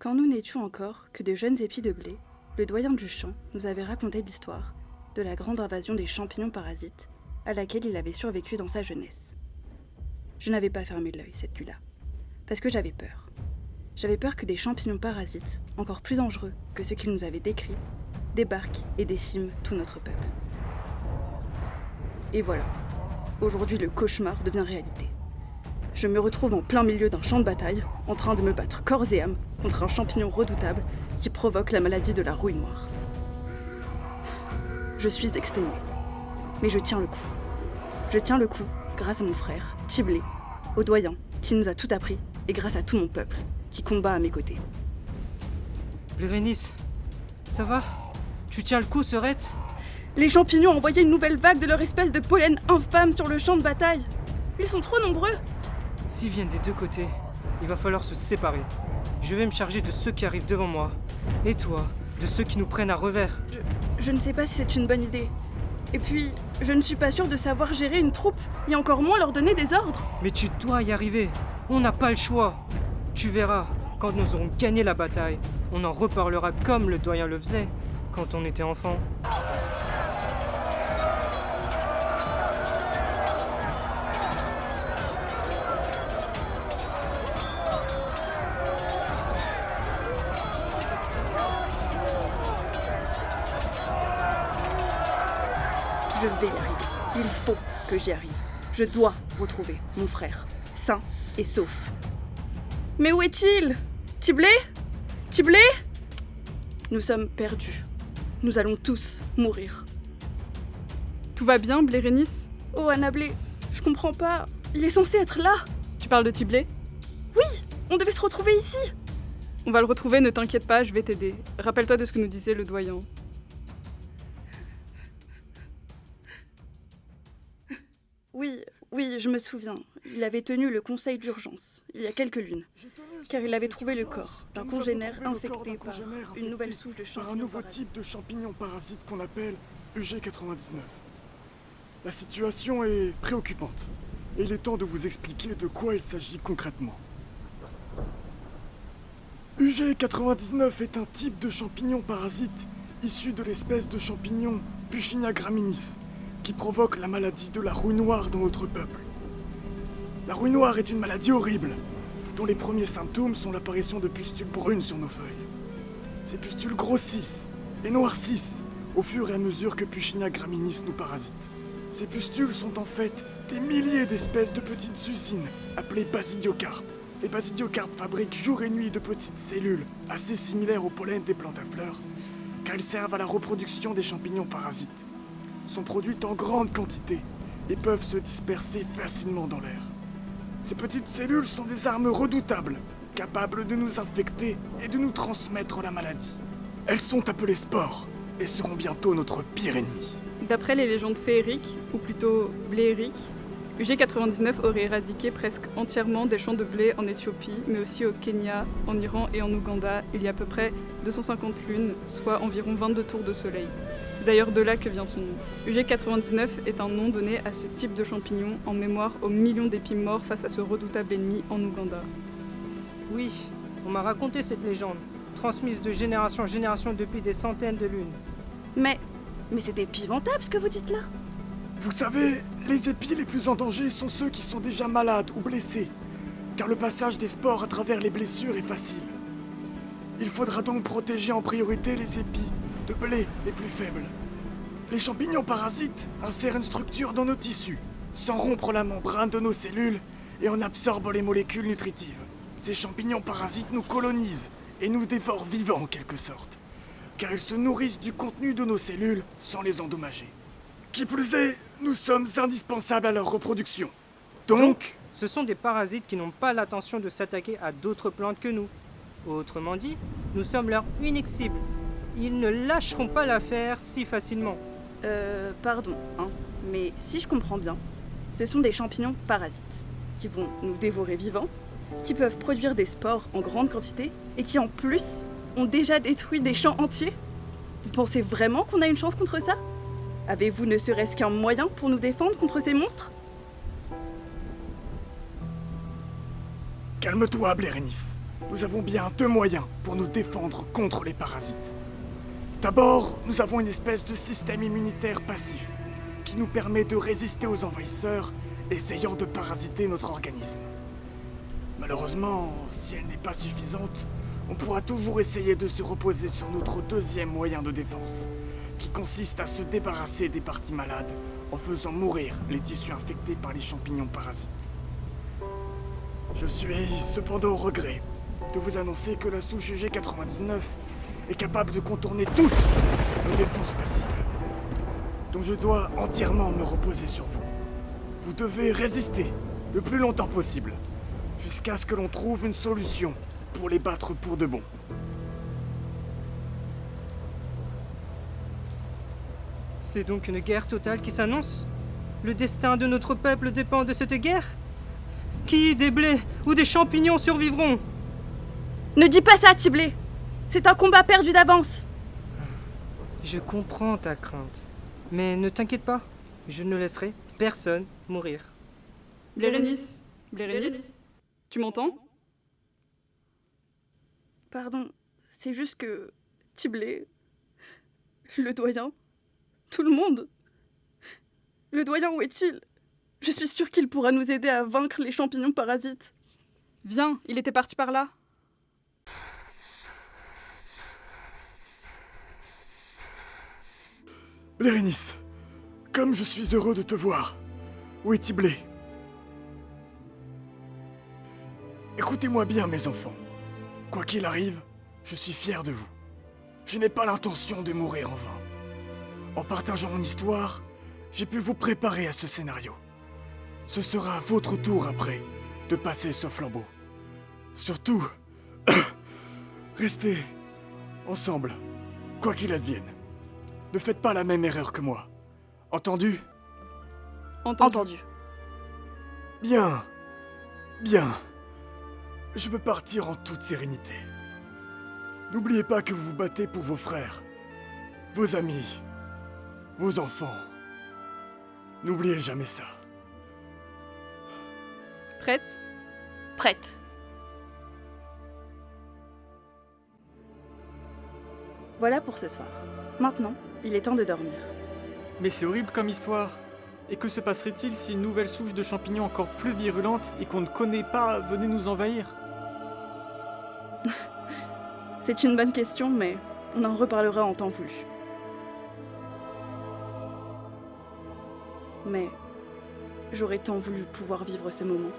Quand nous n'étions encore que de jeunes épis de blé, le doyen du champ nous avait raconté l'histoire de la grande invasion des champignons parasites à laquelle il avait survécu dans sa jeunesse. Je n'avais pas fermé l'œil cette nuit-là, parce que j'avais peur. J'avais peur que des champignons parasites, encore plus dangereux que ceux qu'il nous avait décrits, débarquent et déciment tout notre peuple. Et voilà, aujourd'hui le cauchemar devient réalité. Je me retrouve en plein milieu d'un champ de bataille, en train de me battre corps et âme contre un champignon redoutable qui provoque la maladie de la rouille noire. Je suis exténué, mais je tiens le coup. Je tiens le coup grâce à mon frère, Tiblé, au doyen, qui nous a tout appris, et grâce à tout mon peuple, qui combat à mes côtés. Bérénice, ça va? Tu tiens le coup, Serette? Les champignons ont envoyé une nouvelle vague de leur espèce de pollen infâme sur le champ de bataille. Ils sont trop nombreux. S'ils viennent des deux côtés, il va falloir se séparer. Je vais me charger de ceux qui arrivent devant moi. Et toi, de ceux qui nous prennent à revers. Je, je ne sais pas si c'est une bonne idée. Et puis, je ne suis pas sûre de savoir gérer une troupe, et encore moins leur donner des ordres. Mais tu dois y arriver. On n'a pas le choix. Tu verras, quand nous aurons gagné la bataille, on en reparlera comme le doyen le faisait quand on était enfant. Vais y arriver. Il faut que j'y arrive. Je dois retrouver mon frère, sain et sauf. Mais où est-il? Tiblé Tiblé Nous sommes perdus. Nous allons tous mourir. Tout va bien, Blérénice Oh, Annablé, je comprends pas. Il est censé être là. Tu parles de Tiblé Oui, on devait se retrouver ici. On va le retrouver, ne t'inquiète pas, je vais t'aider. Rappelle-toi de ce que nous disait le doyen. Oui, je me souviens. Il avait tenu le conseil d'urgence, il y a quelques lunes, car il avait trouvé le corps d'un congénère infecté par une nouvelle souche de par un champignons. nouveau type de champignon parasite qu'on appelle UG99. La situation est préoccupante, et il est temps de vous expliquer de quoi il s'agit concrètement. UG99 est un type de champignon parasite issu de l'espèce de champignon Puccinia graminis, provoque la maladie de la rouille noire dans notre peuple. La rouille noire est une maladie horrible, dont les premiers symptômes sont l'apparition de pustules brunes sur nos feuilles. Ces pustules grossissent et noircissent au fur et à mesure que Puccinia graminis nous parasite. Ces pustules sont en fait des milliers d'espèces de petites usines appelées basidiocarpes. Les basidiocarpes fabriquent jour et nuit de petites cellules assez similaires au pollen des plantes à fleurs, car elles servent à la reproduction des champignons parasites. Sont produites en grande quantité et peuvent se disperser facilement dans l'air. Ces petites cellules sont des armes redoutables, capables de nous infecter et de nous transmettre la maladie. Elles sont appelées spores et seront bientôt notre pire ennemi. D'après les légendes féeriques, ou plutôt blériques, UG99 aurait éradiqué presque entièrement des champs de blé en Éthiopie, mais aussi au Kenya, en Iran et en Ouganda, il y a à peu près 250 lunes, soit environ 22 tours de soleil. C'est d'ailleurs de là que vient son nom. UG99 est un nom donné à ce type de champignon en mémoire aux millions d'épis morts face à ce redoutable ennemi en Ouganda. Oui, on m'a raconté cette légende, transmise de génération en génération depuis des centaines de lunes. Mais, mais c'est épouvantable ce que vous dites là. Vous savez, les épis les plus en danger sont ceux qui sont déjà malades ou blessés, car le passage des spores à travers les blessures est facile. Il faudra donc protéger en priorité les épis de blé les plus faibles. Les champignons parasites insèrent une structure dans nos tissus, sans rompre la membrane de nos cellules et en absorbent les molécules nutritives. Ces champignons parasites nous colonisent et nous dévorent vivants en quelque sorte, car ils se nourrissent du contenu de nos cellules sans les endommager. Qui plus est, nous sommes indispensables à leur reproduction. Donc, Ce sont des parasites qui n'ont pas l'intention de s'attaquer à d'autres plantes que nous. Autrement dit, nous sommes leur unique cible. Ils ne lâcheront pas l'affaire si facilement. Euh, pardon, hein, mais si je comprends bien, ce sont des champignons parasites qui vont nous dévorer vivants, qui peuvent produire des spores en grande quantité et qui en plus ont déjà détruit des champs entiers. Vous pensez vraiment qu'on a une chance contre ça? Avez-vous ne serait-ce qu'un moyen pour nous défendre contre ces monstres? Calme-toi, Blérénice. nous avons bien deux moyens pour nous défendre contre les parasites. D'abord, nous avons une espèce de système immunitaire passif qui nous permet de résister aux envahisseurs essayant de parasiter notre organisme. Malheureusement, si elle n'est pas suffisante, on pourra toujours essayer de se reposer sur notre deuxième moyen de défense, qui consiste à se débarrasser des parties malades en faisant mourir les tissus infectés par les champignons parasites. Je suis cependant au regret de vous annoncer que la souche G99 est capable de contourner toutes nos défenses passives. Donc je dois entièrement me reposer sur vous. Vous devez résister le plus longtemps possible, jusqu'à ce que l'on trouve une solution pour les battre pour de bon. C'est donc une guerre totale qui s'annonce? Le destin de notre peuple dépend de cette guerre? Qui, des blés ou des champignons survivront? Ne dis pas ça, Tiblé C'est un combat perdu d'avance Je comprends ta crainte. Mais ne t'inquiète pas, je ne laisserai personne mourir. Blérénis Blérénis Tu m'entends? Pardon, c'est juste que. Tiblé. Le doyen. Tout le monde. Le doyen, où est-il? Je suis sûre qu'il pourra nous aider à vaincre les champignons parasites. Viens, il était parti par là. Lérénis, comme je suis heureux de te voir. Où est Tiblé Écoutez-moi bien, mes enfants. Quoi qu'il arrive, je suis fier de vous. Je n'ai pas l'intention de mourir en vain. En partageant mon histoire, j'ai pu vous préparer à ce scénario. Ce sera votre tour après de passer ce flambeau. Surtout, restez ensemble, quoi qu'il advienne. Ne faites pas la même erreur que moi. Entendu? Entendu. Bien. Bien. Je veux partir en toute sérénité. N'oubliez pas que vous vous battez pour vos frères, vos amis, vos enfants. N'oubliez jamais ça. Prête? Prête. Voilà pour ce soir. Maintenant, il est temps de dormir. Mais c'est horrible comme histoire. Et que se passerait-il si une nouvelle souche de champignons encore plus virulente et qu'on ne connaît pas venait nous envahir? C'est une bonne question, mais on en reparlera en temps voulu. Mais j'aurais tant voulu pouvoir vivre ce moment.